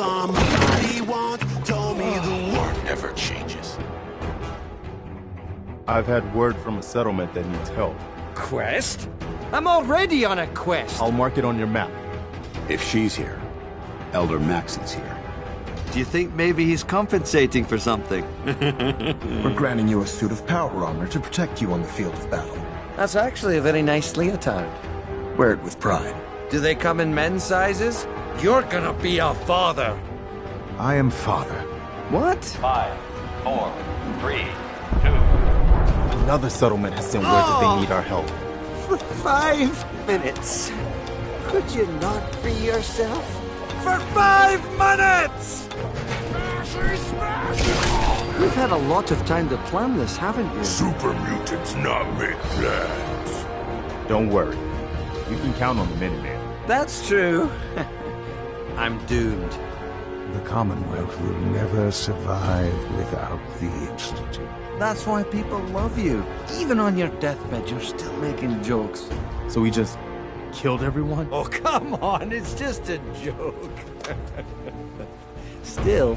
somebody once told me the world Never changes. I've had word from a settlement that needs help. Quest? I'm already on a quest. I'll mark it on your map. If she's here, Elder Maxson's here. Do you think maybe he's compensating for something? We're granting you a suit of power armor to protect you on the field of battle. That's actually a very nice leotard. Wear it with pride. Do they come in men's sizes? You're gonna be a father. I am father. What? Five, four, three, two. Another settlement has sent word that they oh. need our help. For five minutes. Could you not free yourself? For five minutes! You've had a lot of time to plan this, haven't you? Super mutants not make plans. Don't worry. You can count on the Minuteman. That's true. I'm doomed. The Commonwealth will never survive without the Institute. That's why people love you. Even on your deathbed, you're still making jokes. So we just killed everyone? Oh, come on, it's just a joke. Still,